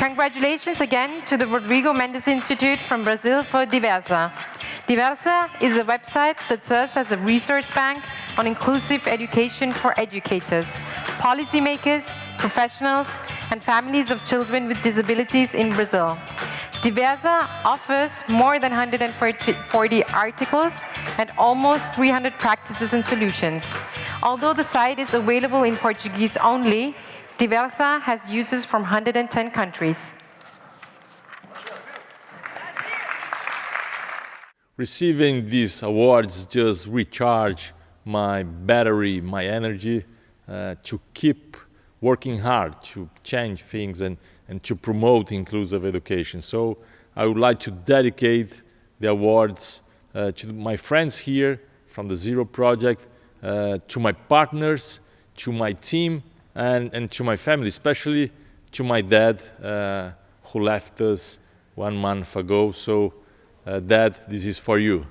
Congratulations again to the Rodrigo Mendes Institute from Brazil for Diversa. Diversa is a website that serves as a research bank on inclusive education for educators, policymakers, professionals, and families of children with disabilities in Brazil. Diversa offers more than 140 articles and almost 300 practices and solutions. Although the site is available in Portuguese only, Diversa has users from 110 countries. Receiving these awards just recharge my battery, my energy uh, to keep working hard to change things and, and to promote inclusive education. So I would like to dedicate the awards uh, to my friends here from the Zero Project, uh, to my partners, to my team, and, and to my family, especially to my dad, uh, who left us one month ago. So, uh, Dad, this is for you.